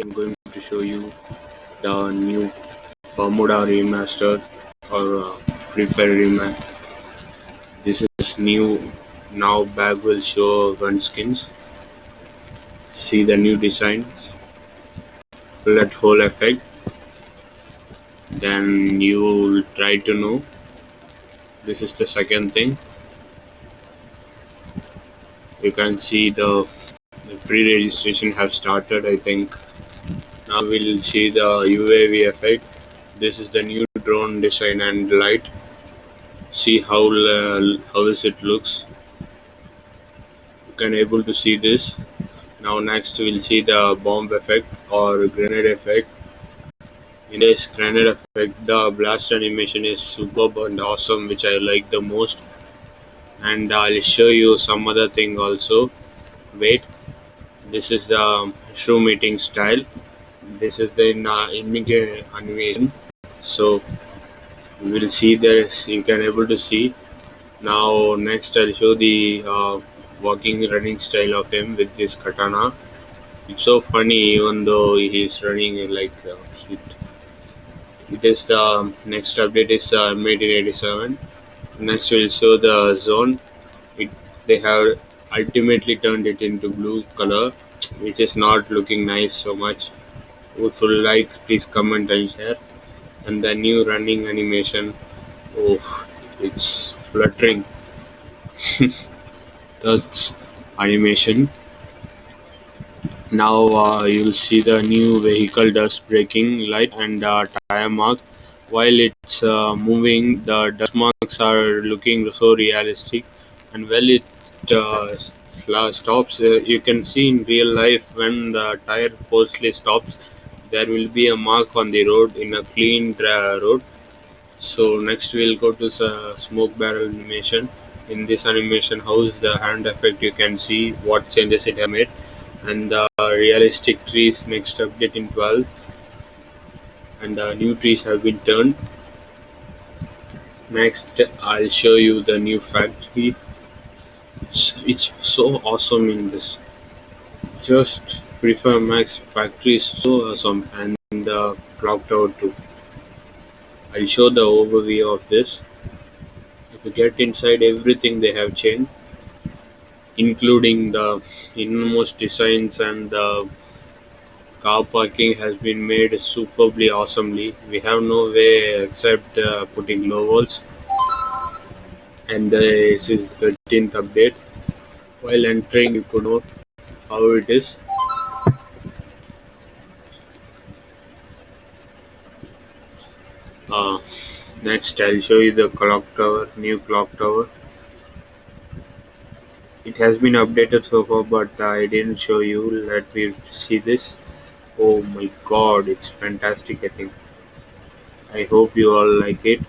I'm going to show you the new Bermuda remastered or uh, Free Fire remaster. This is new. Now bag will show gun skins. See the new designs. Bullet hole effect. Then you will try to know. This is the second thing. You can see the, the pre-registration have started. I think now we'll see the UAV effect. This is the new drone design and light. See how uh, how is it looks. You can able to see this. Now next we'll see the bomb effect or grenade effect. In this grenade effect, the blast animation is superb and awesome, which I like the most. And I'll show you some other thing also. Wait, this is the shroom eating style this is the image animation. So we will see this. You can able to see. Now next i'll show the uh, walking running style of him with this katana. It's so funny even though he's running like uh, it, is the next update is uh, 1887 next we'll show the zone. It they have ultimately turned it into blue color which is not looking nice so much you like please comment and share. And the new running animation oh it's fluttering. That's animation. Now uh, you'll see the new vehicle dust braking light and uh, tire mark. While it's uh, moving the dust marks are looking so realistic. And well it uh, stops. Uh, you can see in real life when the tire forcefully stops there will be a mark on the road in a clean road. So next we'll go to the smoke barrel animation. In this animation how's the hand effect you can see what changes it have made. And the realistic trees next update in 12 and the new trees have been turned. Next i'll show you the new factory. It's, it's so awesome in this. Just Free Fire Max factory is so awesome and the clock tower too. I'll show the overview of this. If you get inside everything they have changed including the innermost designs and the car parking has been made superbly awesomely. We have no way except uh, putting low walls and uh, this is the 13th update. While entering you could know how it is uh, next I'll show you the clock tower new clock tower. It has been updated so far but I didn't show you. Let me see this. Oh my god it's fantastic I think. I hope you all like it.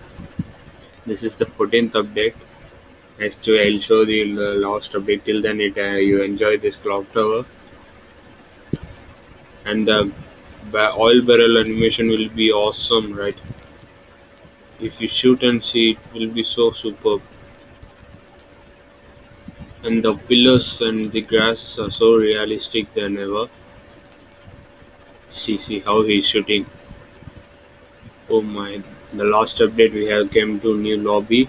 This is the 14th update. Next I'll show the last update. Till then it uh, you enjoy this clock tower. And the oil barrel animation will be awesome right if you shoot and see it will be so superb. And the pillars and the grasses are so realistic than ever. See see how he's shooting. Oh my the last update we have came to new lobby.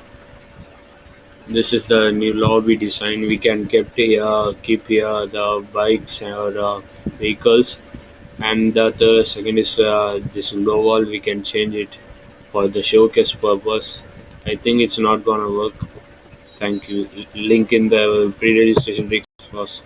This is the new lobby design. We can keep here keep here the bikes or uh, vehicles. And the, the second is uh, this low wall we can change it for the showcase purpose. I think it's not gonna work. Thank you. Link in the pre-registration was